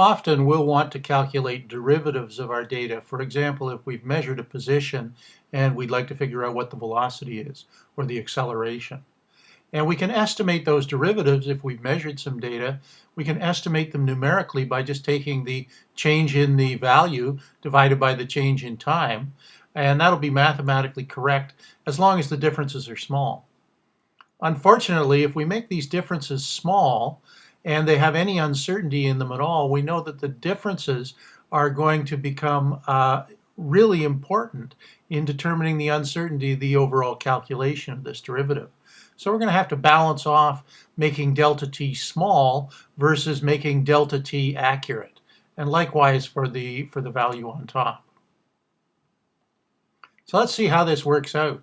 often we'll want to calculate derivatives of our data. For example, if we've measured a position and we'd like to figure out what the velocity is or the acceleration. And we can estimate those derivatives if we've measured some data. We can estimate them numerically by just taking the change in the value divided by the change in time. And that'll be mathematically correct as long as the differences are small. Unfortunately, if we make these differences small and they have any uncertainty in them at all, we know that the differences are going to become uh, really important in determining the uncertainty of the overall calculation of this derivative. So we're going to have to balance off making delta t small versus making delta t accurate. And likewise for the, for the value on top. So let's see how this works out.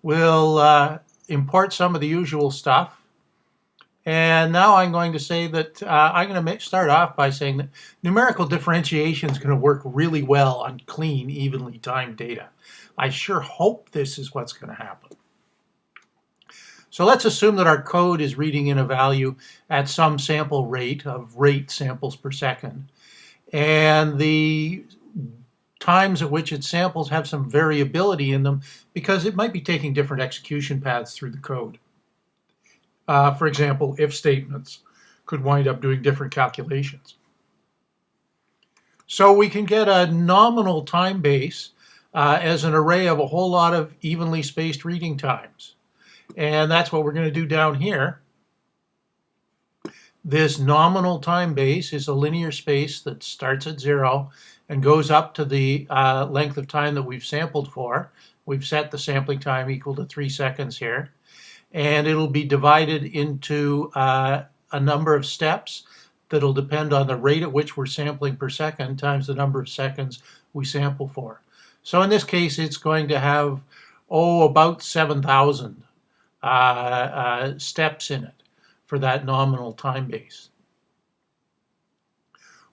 We'll uh, import some of the usual stuff. And now I'm going to say that uh, I'm going to start off by saying that numerical differentiation is going to work really well on clean, evenly timed data. I sure hope this is what's going to happen. So let's assume that our code is reading in a value at some sample rate of rate samples per second. And the times at which it samples have some variability in them because it might be taking different execution paths through the code. Uh, for example, if statements could wind up doing different calculations. So we can get a nominal time base uh, as an array of a whole lot of evenly spaced reading times. And that's what we're going to do down here. This nominal time base is a linear space that starts at zero and goes up to the uh, length of time that we've sampled for. We've set the sampling time equal to three seconds here. And it'll be divided into uh, a number of steps that'll depend on the rate at which we're sampling per second times the number of seconds we sample for. So in this case, it's going to have, oh, about 7,000 uh, uh, steps in it for that nominal time base.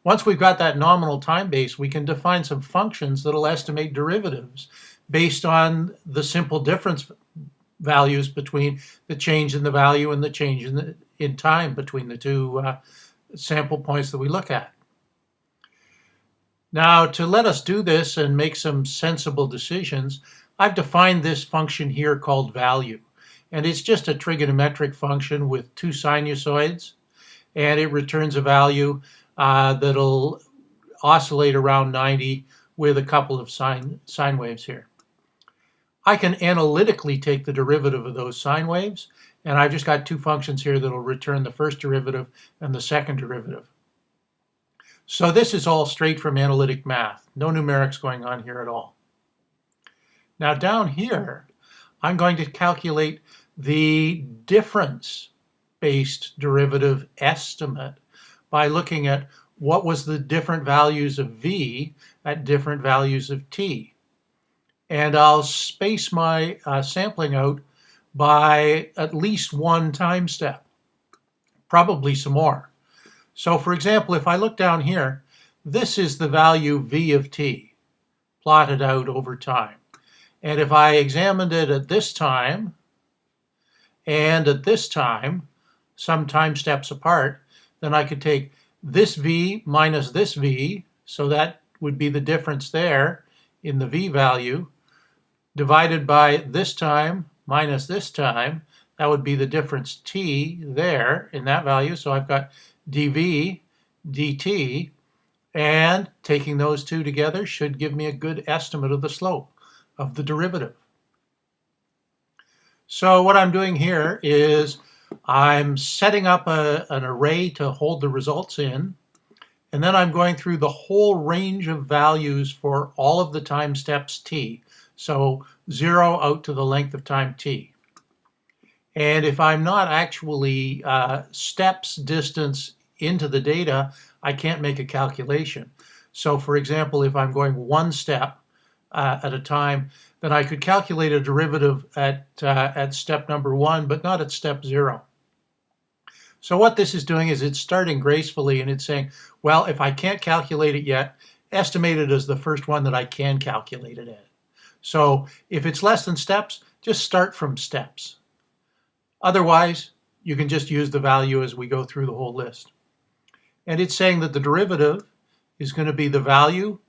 Once we've got that nominal time base, we can define some functions that'll estimate derivatives based on the simple difference values between the change in the value and the change in, the, in time between the two uh, sample points that we look at. Now, to let us do this and make some sensible decisions, I've defined this function here called value. And it's just a trigonometric function with two sinusoids. And it returns a value uh, that'll oscillate around 90 with a couple of sine, sine waves here. I can analytically take the derivative of those sine waves, and I've just got two functions here that'll return the first derivative and the second derivative. So this is all straight from analytic math. No numerics going on here at all. Now down here, I'm going to calculate the difference-based derivative estimate by looking at what was the different values of v at different values of t. And I'll space my uh, sampling out by at least one time step, probably some more. So for example, if I look down here, this is the value v of t plotted out over time. And if I examined it at this time, and at this time, some time steps apart, then I could take this V minus this V, so that would be the difference there in the V value, divided by this time minus this time, that would be the difference T there in that value. So I've got dV dt, and taking those two together should give me a good estimate of the slope of the derivative. So what I'm doing here is I'm setting up a, an array to hold the results in, and then I'm going through the whole range of values for all of the time steps t. So zero out to the length of time t. And if I'm not actually uh, steps distance into the data, I can't make a calculation. So for example, if I'm going one step uh, at a time, then I could calculate a derivative at, uh, at step number one, but not at step zero. So what this is doing is it's starting gracefully and it's saying, well, if I can't calculate it yet, estimate it as the first one that I can calculate it at. So if it's less than steps, just start from steps. Otherwise, you can just use the value as we go through the whole list. And it's saying that the derivative is going to be the value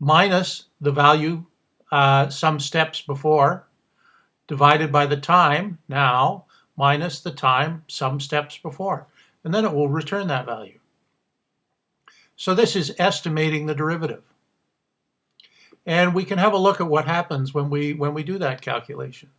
minus the value uh, some steps before divided by the time now minus the time some steps before. And then it will return that value. So this is estimating the derivative. And we can have a look at what happens when we, when we do that calculation.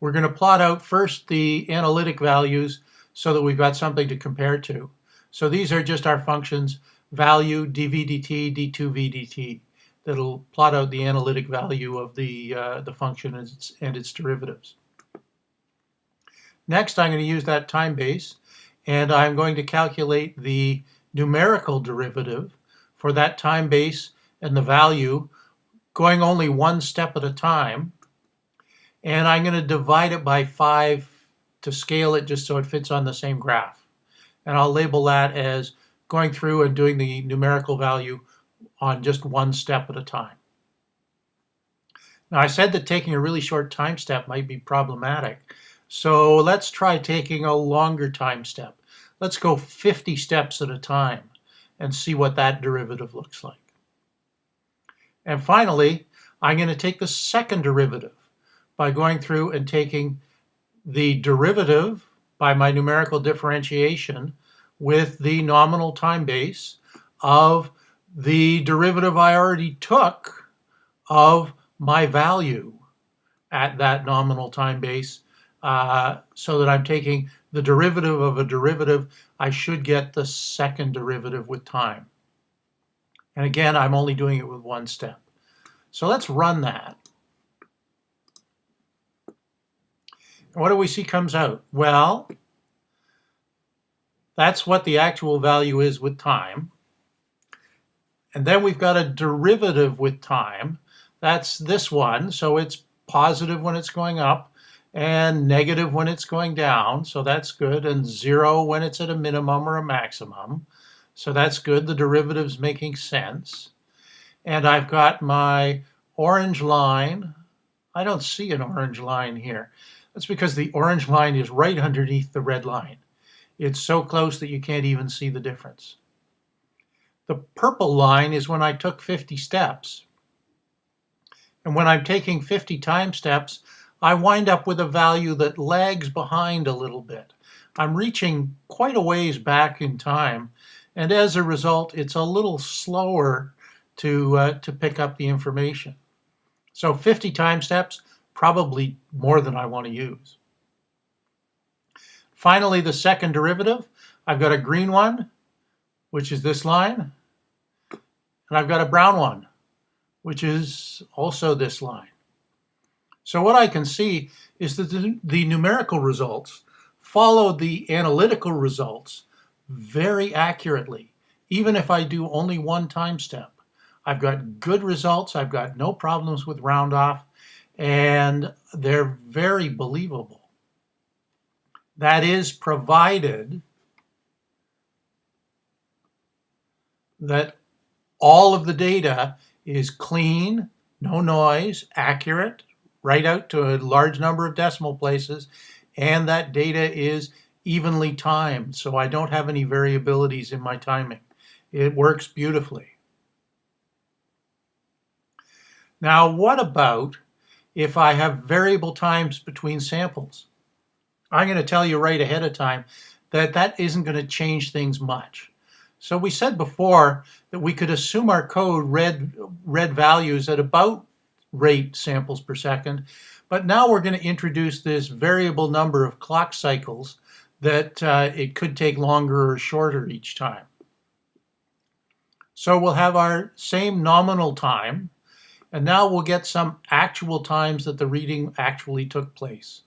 We're going to plot out first the analytic values so that we've got something to compare to. So these are just our functions, value, dv dt, d2v dt, that'll plot out the analytic value of the, uh, the function and its, and its derivatives. Next, I'm going to use that time base, and I'm going to calculate the numerical derivative for that time base and the value going only one step at a time. And I'm going to divide it by 5 to scale it just so it fits on the same graph. And I'll label that as going through and doing the numerical value on just one step at a time. Now I said that taking a really short time step might be problematic. So let's try taking a longer time step. Let's go 50 steps at a time and see what that derivative looks like. And finally, I'm going to take the second derivative by going through and taking the derivative by my numerical differentiation with the nominal time base of the derivative I already took of my value at that nominal time base uh, so that I'm taking the derivative of a derivative, I should get the second derivative with time. And again, I'm only doing it with one step. So let's run that. What do we see comes out? Well, that's what the actual value is with time. And then we've got a derivative with time. That's this one. So it's positive when it's going up and negative when it's going down, so that's good, and zero when it's at a minimum or a maximum. So that's good, the derivative's making sense. And I've got my orange line. I don't see an orange line here. That's because the orange line is right underneath the red line. It's so close that you can't even see the difference. The purple line is when I took 50 steps. And when I'm taking 50 time steps, I wind up with a value that lags behind a little bit. I'm reaching quite a ways back in time, and as a result, it's a little slower to, uh, to pick up the information. So 50 time steps, probably more than I want to use. Finally, the second derivative, I've got a green one, which is this line, and I've got a brown one, which is also this line. So what I can see is that the, the numerical results follow the analytical results very accurately, even if I do only one time step. I've got good results, I've got no problems with round off, and they're very believable. That is provided that all of the data is clean, no noise, accurate, right out to a large number of decimal places, and that data is evenly timed, so I don't have any variabilities in my timing. It works beautifully. Now, what about if I have variable times between samples? I'm going to tell you right ahead of time that that isn't going to change things much. So we said before that we could assume our code read, read values at about rate samples per second. But now we're going to introduce this variable number of clock cycles that uh, it could take longer or shorter each time. So we'll have our same nominal time, and now we'll get some actual times that the reading actually took place.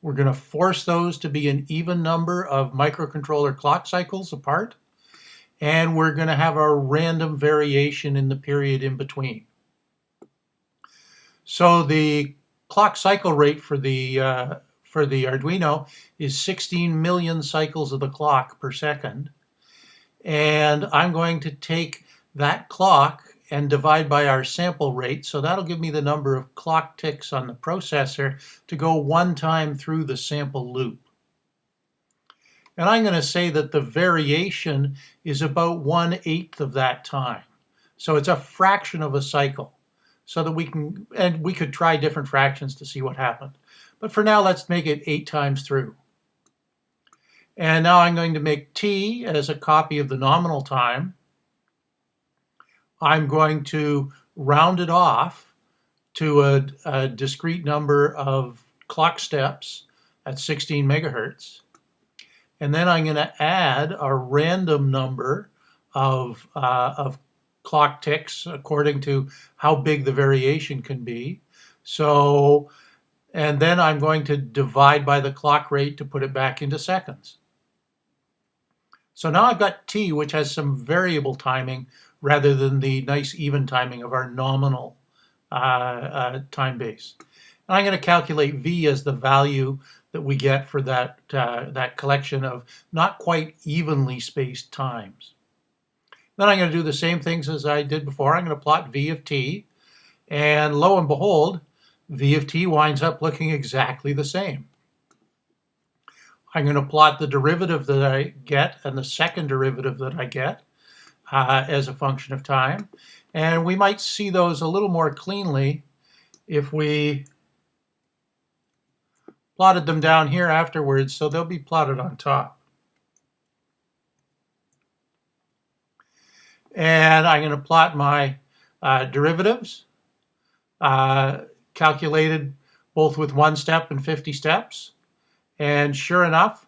We're going to force those to be an even number of microcontroller clock cycles apart, and we're going to have a random variation in the period in between. So the clock cycle rate for the uh, for the Arduino is 16 million cycles of the clock per second. And I'm going to take that clock and divide by our sample rate. So that'll give me the number of clock ticks on the processor to go one time through the sample loop. And I'm going to say that the variation is about one-eighth of that time. So it's a fraction of a cycle so that we can, and we could try different fractions to see what happened. But for now, let's make it eight times through. And now I'm going to make t as a copy of the nominal time. I'm going to round it off to a, a discrete number of clock steps at 16 megahertz. And then I'm going to add a random number of, uh, of clock ticks according to how big the variation can be. So, and then I'm going to divide by the clock rate to put it back into seconds. So now I've got t, which has some variable timing rather than the nice even timing of our nominal uh, uh, time base. And I'm going to calculate v as the value that we get for that, uh, that collection of not quite evenly spaced times. Then I'm going to do the same things as I did before. I'm going to plot v of t, and lo and behold, v of t winds up looking exactly the same. I'm going to plot the derivative that I get and the second derivative that I get uh, as a function of time. And we might see those a little more cleanly if we plotted them down here afterwards, so they'll be plotted on top. And I'm going to plot my uh, derivatives, uh, calculated both with one step and 50 steps. And sure enough,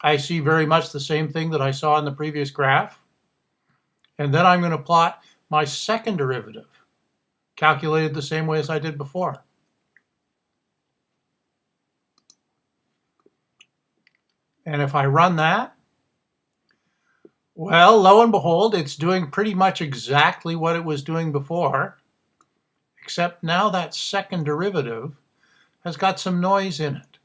I see very much the same thing that I saw in the previous graph. And then I'm going to plot my second derivative, calculated the same way as I did before. And if I run that, well, lo and behold, it's doing pretty much exactly what it was doing before, except now that second derivative has got some noise in it.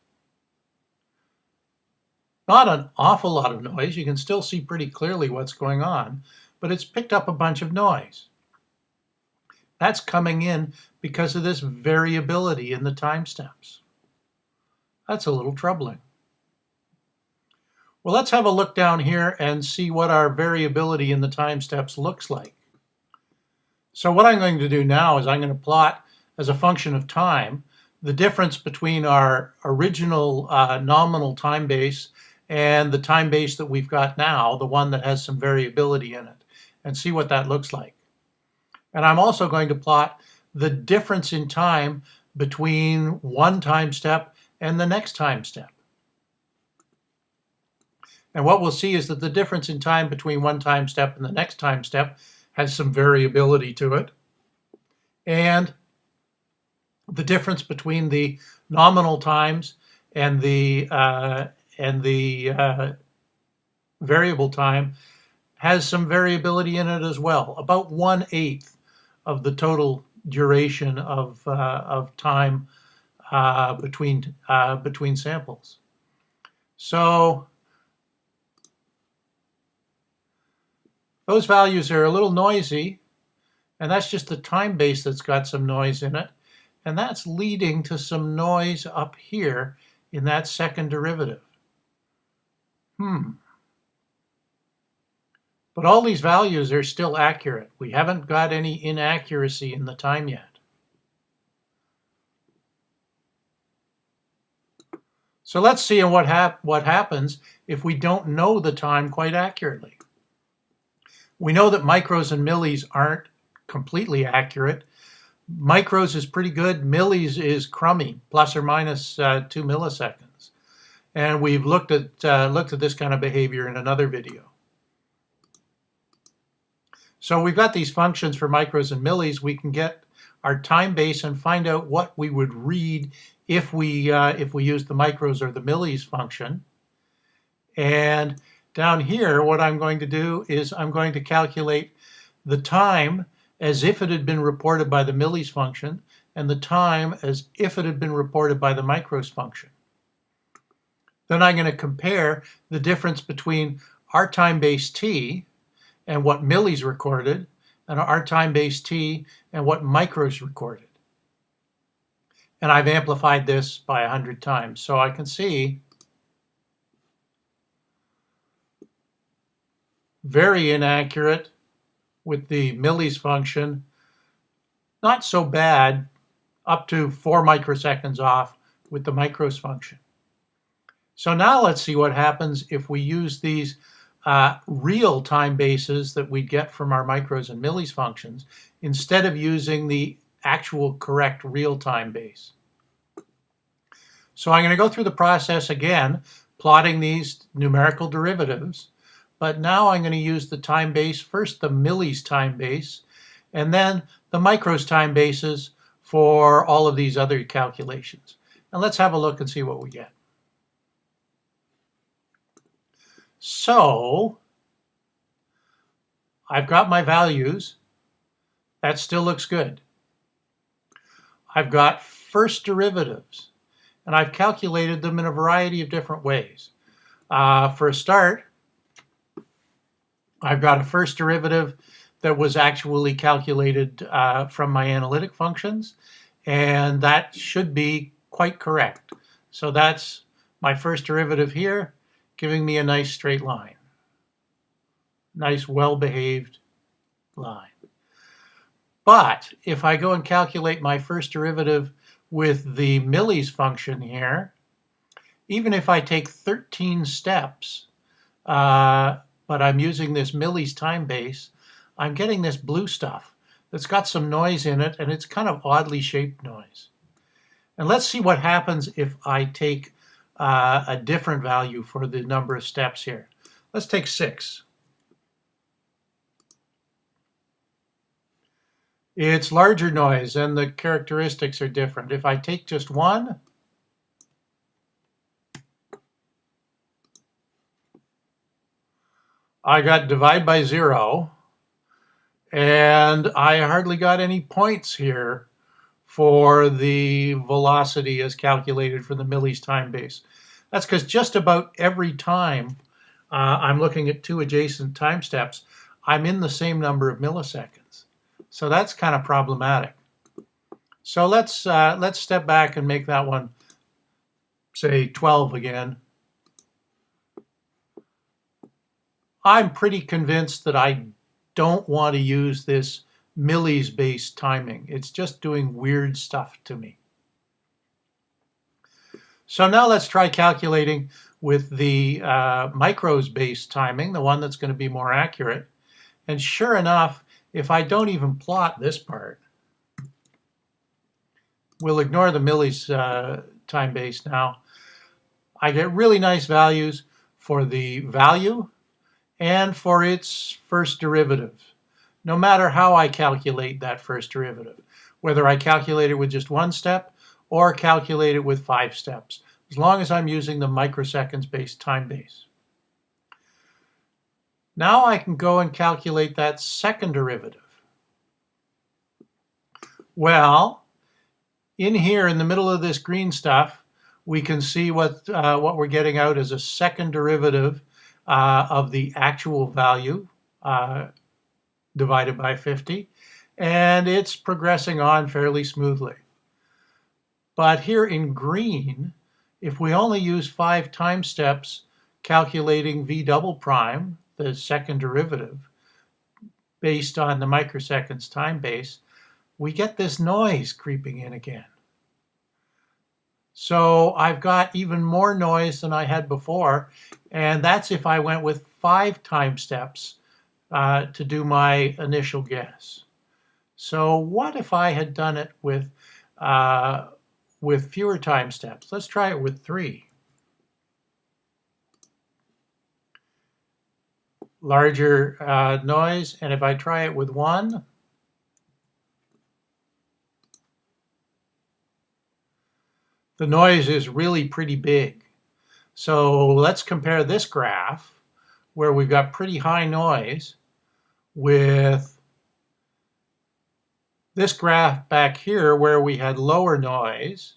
Not an awful lot of noise. You can still see pretty clearly what's going on, but it's picked up a bunch of noise. That's coming in because of this variability in the time steps. That's a little troubling. Well, let's have a look down here and see what our variability in the time steps looks like. So what I'm going to do now is I'm going to plot as a function of time the difference between our original uh, nominal time base and the time base that we've got now, the one that has some variability in it, and see what that looks like. And I'm also going to plot the difference in time between one time step and the next time step. And what we'll see is that the difference in time between one time step and the next time step has some variability to it. And the difference between the nominal times and the uh, and the uh, variable time has some variability in it as well, about one eighth of the total duration of uh, of time uh, between uh, between samples. So Those values are a little noisy, and that's just the time base that's got some noise in it. And that's leading to some noise up here in that second derivative. Hmm. But all these values are still accurate. We haven't got any inaccuracy in the time yet. So let's see what, hap what happens if we don't know the time quite accurately. We know that micros and millis aren't completely accurate. Micros is pretty good. Millis is crummy, plus or minus, uh, two milliseconds. And we've looked at, uh, looked at this kind of behavior in another video. So we've got these functions for micros and millis. We can get our time base and find out what we would read if we, uh, if we use the micros or the millis function. And down here, what I'm going to do is I'm going to calculate the time as if it had been reported by the millis function and the time as if it had been reported by the micros function. Then I'm going to compare the difference between our time base t and what millis recorded and our time base t and what micros recorded. And I've amplified this by 100 times. So I can see very inaccurate with the millis function, not so bad, up to four microseconds off with the micros function. So now let's see what happens if we use these uh, real time bases that we get from our micros and millis functions instead of using the actual correct real time base. So I'm going to go through the process again, plotting these numerical derivatives, but now I'm going to use the time base, first the millis time base, and then the micros time bases for all of these other calculations. And let's have a look and see what we get. So I've got my values. That still looks good. I've got first derivatives, and I've calculated them in a variety of different ways. Uh, for a start, I've got a first derivative that was actually calculated uh, from my analytic functions, and that should be quite correct. So that's my first derivative here giving me a nice straight line. Nice, well-behaved line. But if I go and calculate my first derivative with the millis function here, even if I take 13 steps, uh, but I'm using this millis time base, I'm getting this blue stuff that's got some noise in it, and it's kind of oddly shaped noise. And let's see what happens if I take uh, a different value for the number of steps here. Let's take six. It's larger noise and the characteristics are different. If I take just one, I got divide by zero and I hardly got any points here for the velocity as calculated for the millis time base. That's because just about every time uh, I'm looking at two adjacent time steps, I'm in the same number of milliseconds. So that's kind of problematic. So let's uh, let's step back and make that one, say 12 again. I'm pretty convinced that I don't want to use this millis based timing. It's just doing weird stuff to me. So now let's try calculating with the uh, micros based timing, the one that's going to be more accurate. And sure enough, if I don't even plot this part, we'll ignore the millis uh, time base now. I get really nice values for the value and for its first derivative no matter how I calculate that first derivative, whether I calculate it with just one step or calculate it with five steps, as long as I'm using the microseconds based time base. Now I can go and calculate that second derivative. Well, in here in the middle of this green stuff, we can see what, uh, what we're getting out as a second derivative uh, of the actual value uh, divided by 50, and it's progressing on fairly smoothly. But here in green, if we only use five time steps calculating v double prime, the second derivative, based on the microseconds time base, we get this noise creeping in again. So I've got even more noise than I had before, and that's if I went with five time steps uh, to do my initial guess. So what if I had done it with, uh, with fewer time steps? Let's try it with three. Larger uh, noise, and if I try it with one, the noise is really pretty big. So let's compare this graph where we've got pretty high noise with this graph back here where we had lower noise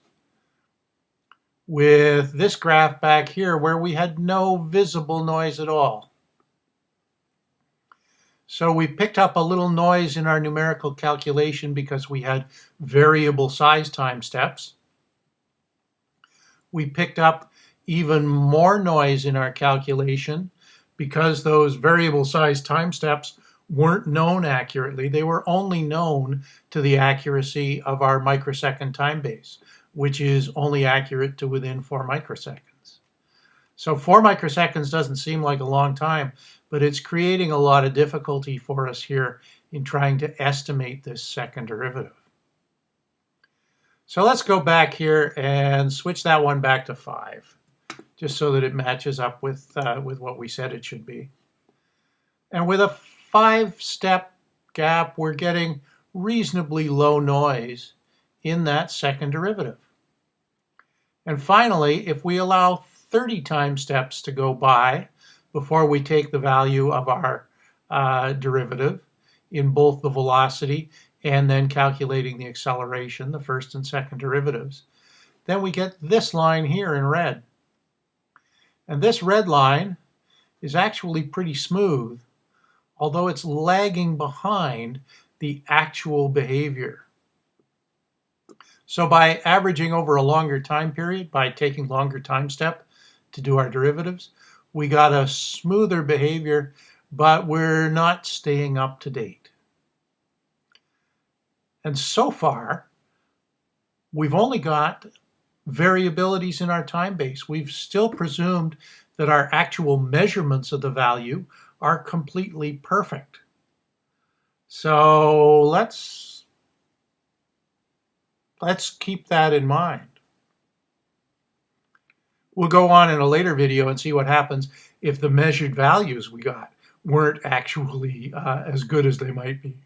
with this graph back here where we had no visible noise at all. So we picked up a little noise in our numerical calculation because we had variable size time steps. We picked up even more noise in our calculation because those variable size time steps weren't known accurately. They were only known to the accuracy of our microsecond time base, which is only accurate to within four microseconds. So four microseconds doesn't seem like a long time, but it's creating a lot of difficulty for us here in trying to estimate this second derivative. So let's go back here and switch that one back to 5, just so that it matches up with, uh, with what we said it should be. And with a five-step gap, we're getting reasonably low noise in that second derivative. And finally, if we allow 30 time steps to go by before we take the value of our uh, derivative in both the velocity and then calculating the acceleration, the first and second derivatives, then we get this line here in red. And this red line is actually pretty smooth, although it's lagging behind the actual behavior. So by averaging over a longer time period, by taking longer time step to do our derivatives, we got a smoother behavior, but we're not staying up to date. And so far, we've only got variabilities in our time base. We've still presumed that our actual measurements of the value are completely perfect. So let's, let's keep that in mind. We'll go on in a later video and see what happens if the measured values we got weren't actually uh, as good as they might be.